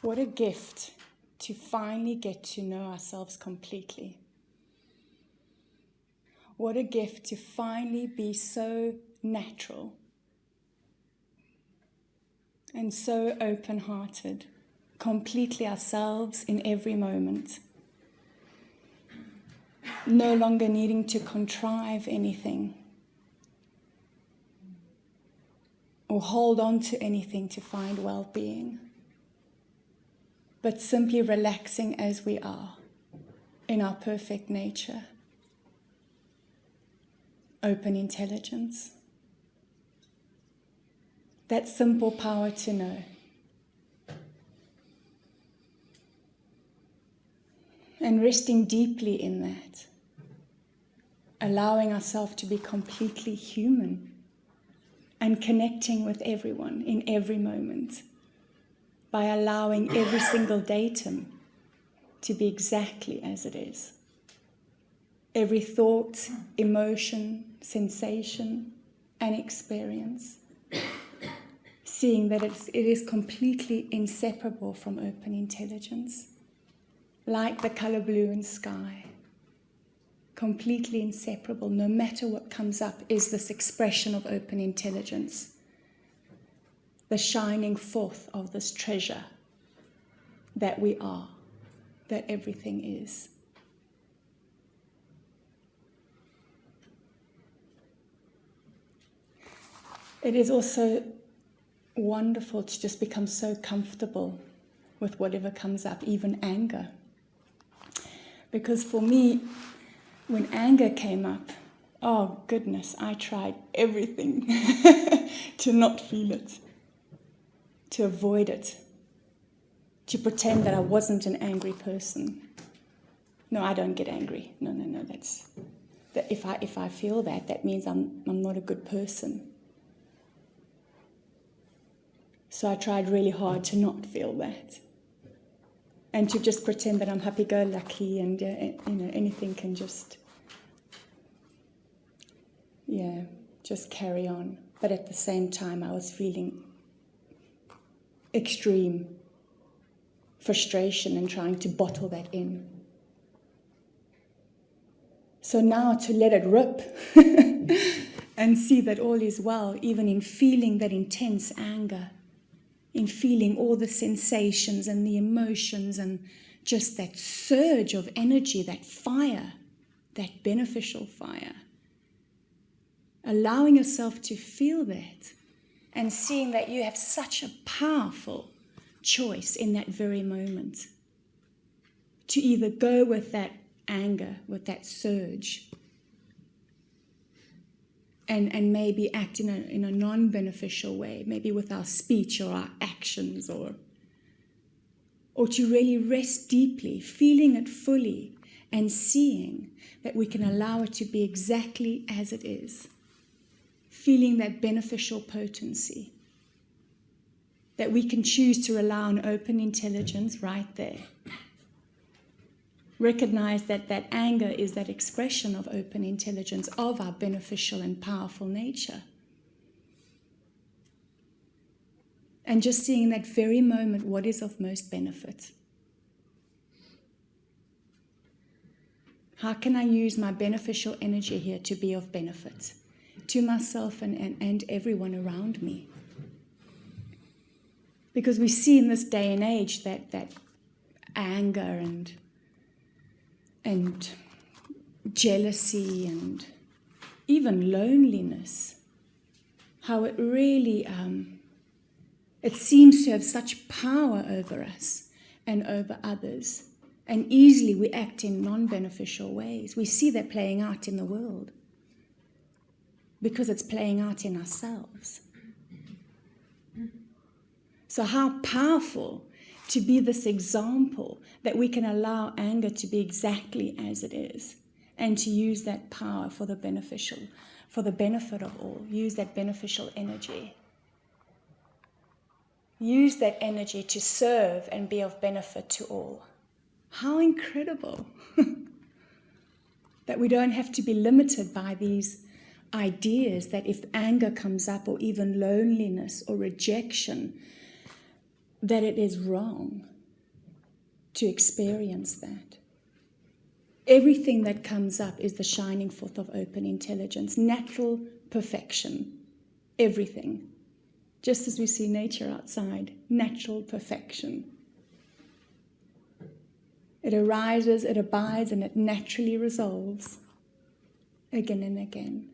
What a gift to finally get to know ourselves completely. What a gift to finally be so natural and so open hearted, completely ourselves in every moment. No longer needing to contrive anything or hold on to anything to find well being but simply relaxing as we are in our perfect nature. Open intelligence. That simple power to know. And resting deeply in that, allowing ourselves to be completely human and connecting with everyone in every moment by allowing every single datum to be exactly as it is. Every thought, emotion, sensation, and experience. Seeing that it's, it is completely inseparable from open intelligence, like the color blue in sky. Completely inseparable, no matter what comes up, is this expression of open intelligence the shining forth of this treasure that we are, that everything is. It is also wonderful to just become so comfortable with whatever comes up, even anger. Because for me, when anger came up, oh goodness, I tried everything to not feel it to avoid it, to pretend that I wasn't an angry person. No, I don't get angry. No, no, no, that's that if I if I feel that, that means I'm I'm not a good person. So I tried really hard to not feel that. And to just pretend that I'm happy-go-lucky and uh, you know anything can just yeah, just carry on. But at the same time I was feeling extreme frustration and trying to bottle that in. So now to let it rip and see that all is well, even in feeling that intense anger, in feeling all the sensations and the emotions and just that surge of energy, that fire, that beneficial fire. Allowing yourself to feel that and seeing that you have such a powerful choice in that very moment to either go with that anger, with that surge, and, and maybe act in a, in a non beneficial way, maybe with our speech or our actions, or, or to really rest deeply, feeling it fully, and seeing that we can allow it to be exactly as it is feeling that beneficial potency. That we can choose to rely on open intelligence right there. Recognize that that anger is that expression of open intelligence of our beneficial and powerful nature. And just seeing in that very moment what is of most benefit. How can I use my beneficial energy here to be of benefit? To myself and, and, and everyone around me. Because we see in this day and age that, that anger and, and jealousy and even loneliness, how it really um, it seems to have such power over us and over others. And easily we act in non beneficial ways. We see that playing out in the world because it's playing out in ourselves. So, how powerful to be this example that we can allow anger to be exactly as it is and to use that power for the beneficial, for the benefit of all. Use that beneficial energy. Use that energy to serve and be of benefit to all. How incredible that we don't have to be limited by these ideas that if anger comes up or even loneliness or rejection, that it is wrong to experience that. Everything that comes up is the shining forth of open intelligence, natural perfection. Everything. Just as we see nature outside, natural perfection. It arises, it abides, and it naturally resolves again and again.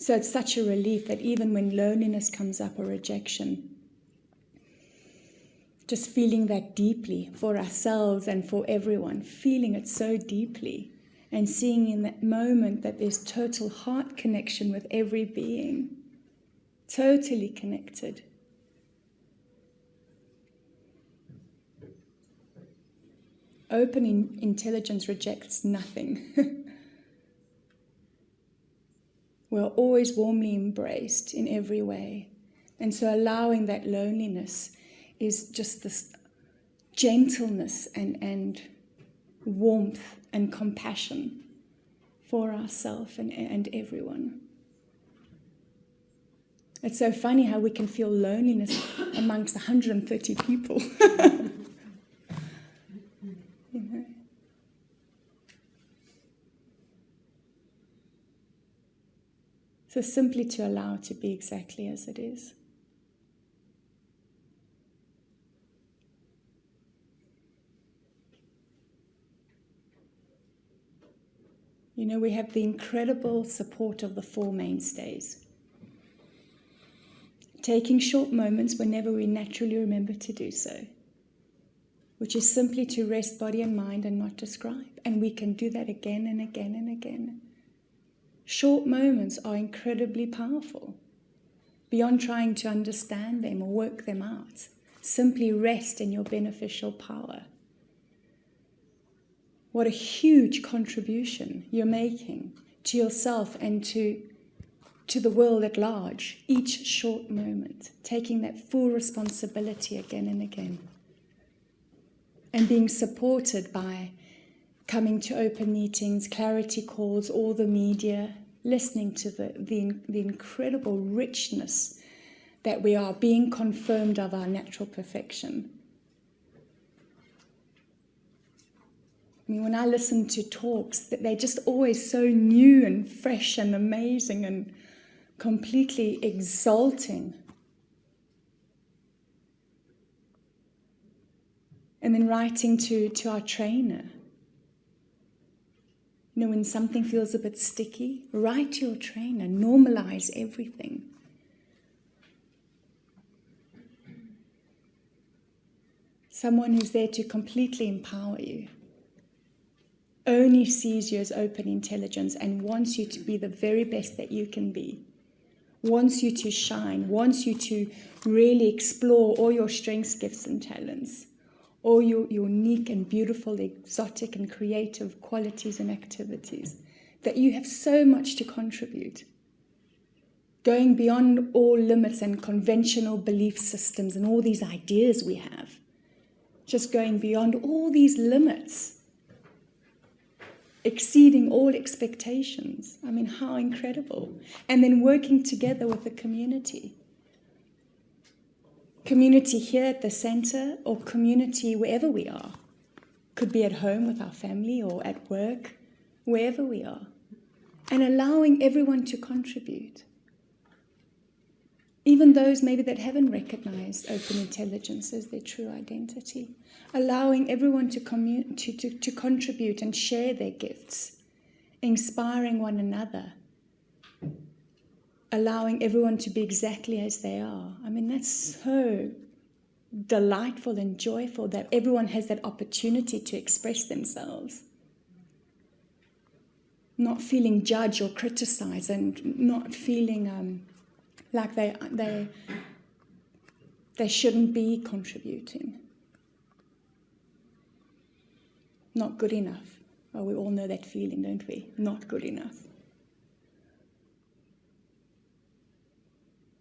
So it's such a relief that even when loneliness comes up or rejection, just feeling that deeply for ourselves and for everyone, feeling it so deeply and seeing in that moment that there's total heart connection with every being, totally connected. Open in intelligence rejects nothing. We're always warmly embraced in every way. And so allowing that loneliness is just this gentleness and, and warmth and compassion for ourselves and, and everyone. It's so funny how we can feel loneliness amongst 130 people. So simply to allow to be exactly as it is. You know, we have the incredible support of the four mainstays. Taking short moments whenever we naturally remember to do so, which is simply to rest body and mind and not describe. And we can do that again and again and again. Short moments are incredibly powerful. Beyond trying to understand them or work them out, simply rest in your beneficial power. What a huge contribution you're making to yourself and to, to the world at large, each short moment, taking that full responsibility again and again. And being supported by coming to open meetings, clarity calls, all the media, listening to the, the, the incredible richness that we are being confirmed of our natural perfection. I mean, when I listen to talks, that they're just always so new and fresh and amazing and completely exalting. And then writing to, to our trainer know, when something feels a bit sticky, write to your trainer, normalize everything. Someone who's there to completely empower you, only sees you as open intelligence and wants you to be the very best that you can be, wants you to shine, wants you to really explore all your strengths, gifts, and talents all your unique and beautiful, exotic and creative qualities and activities, that you have so much to contribute. Going beyond all limits and conventional belief systems and all these ideas we have. Just going beyond all these limits. Exceeding all expectations. I mean, how incredible. And then working together with the community community here at the center or community wherever we are. Could be at home with our family or at work, wherever we are. And allowing everyone to contribute. Even those maybe that haven't recognized open intelligence as their true identity. Allowing everyone to, to, to, to contribute and share their gifts. Inspiring one another allowing everyone to be exactly as they are. I mean, that's so delightful and joyful that everyone has that opportunity to express themselves. Not feeling judged or criticized and not feeling um, like they, they, they shouldn't be contributing. Not good enough. Well, we all know that feeling, don't we? Not good enough.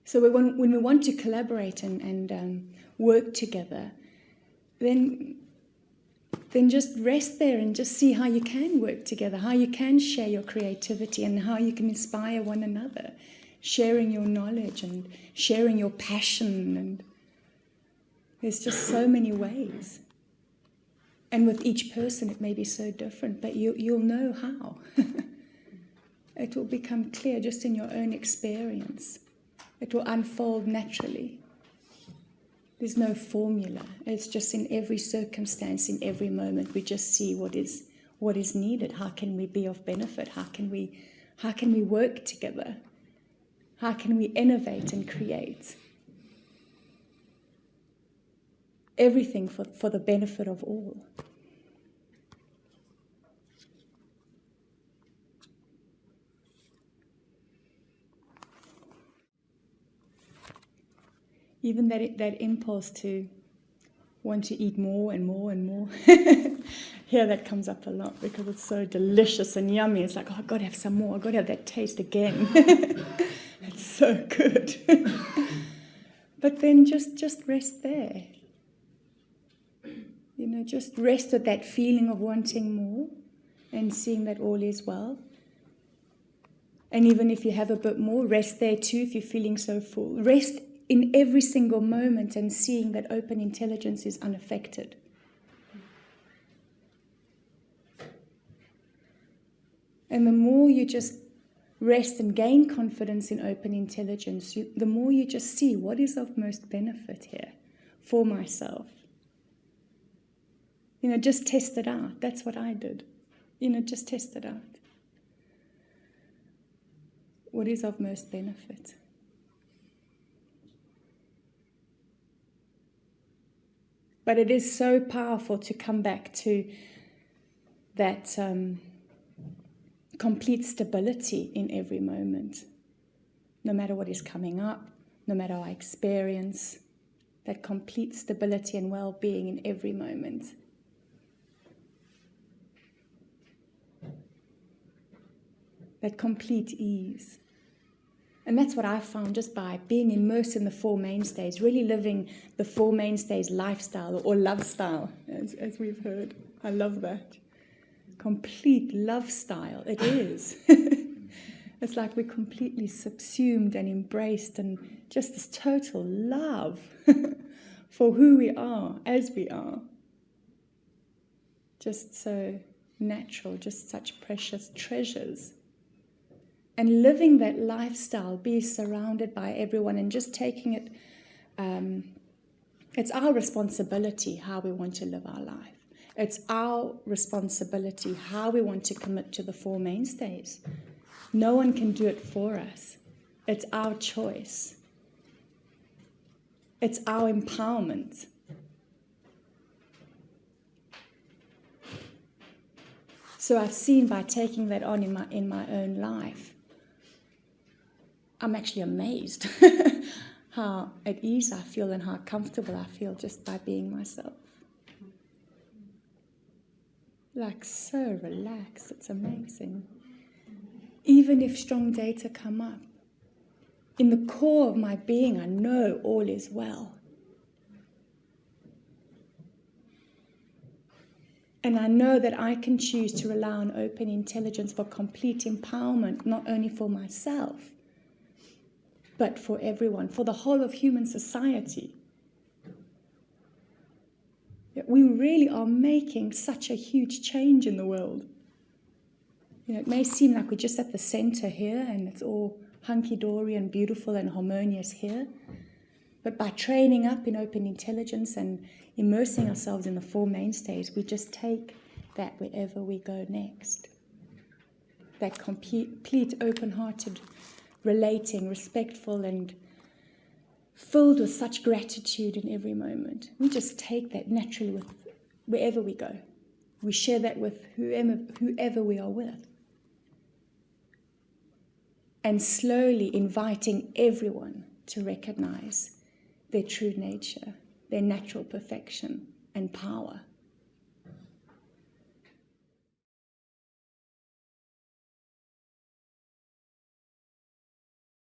So when, when we want to collaborate and, and um, work together, then, then just rest there and just see how you can work together, how you can share your creativity and how you can inspire one another, sharing your knowledge and sharing your passion and There's just so many ways. And with each person, it may be so different, but you, you'll know how. it will become clear just in your own experience. It will unfold naturally. There's no formula. It's just in every circumstance, in every moment, we just see what is what is needed. How can we be of benefit? How can we how can we work together? How can we innovate and create? Everything for, for the benefit of all. Even that, that impulse to want to eat more and more and more. Here that comes up a lot because it's so delicious and yummy. It's like, oh, I've got to have some more. I've got to have that taste again. it's so good. but then just, just rest there. You know, just rest with that feeling of wanting more and seeing that all is well. And even if you have a bit more, rest there too if you're feeling so full. Rest in every single moment and seeing that open intelligence is unaffected. And the more you just rest and gain confidence in open intelligence, you, the more you just see what is of most benefit here for myself. You know, just test it out. That's what I did. You know, just test it out. What is of most benefit? But it is so powerful to come back to that um, complete stability in every moment, no matter what is coming up, no matter our experience, that complete stability and well being in every moment. That complete ease. And that's what I found just by being immersed in the Four Mainstays, really living the Four Mainstays lifestyle or love style, as, as we've heard. I love that. Complete love style, it is. it's like we're completely subsumed and embraced and just this total love for who we are as we are. Just so natural, just such precious treasures and living that lifestyle, be surrounded by everyone and just taking it. Um, it's our responsibility how we want to live our life. It's our responsibility how we want to commit to the Four Mainstays. No one can do it for us. It's our choice. It's our empowerment. So I've seen by taking that on in my in my own life I'm actually amazed how at ease I feel and how comfortable I feel just by being myself. Like so relaxed, it's amazing. Even if strong data come up, in the core of my being, I know all is well. And I know that I can choose to rely on open intelligence for complete empowerment, not only for myself, but for everyone, for the whole of human society. We really are making such a huge change in the world. You know, it may seem like we're just at the center here and it's all hunky dory and beautiful and harmonious here. But by training up in open intelligence and immersing ourselves in the Four Mainstays, we just take that wherever we go next. That complete, open hearted relating, respectful, and filled with such gratitude in every moment. We just take that naturally with wherever we go. We share that with whoever, whoever we are with. And slowly inviting everyone to recognize their true nature, their natural perfection and power.